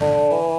oh,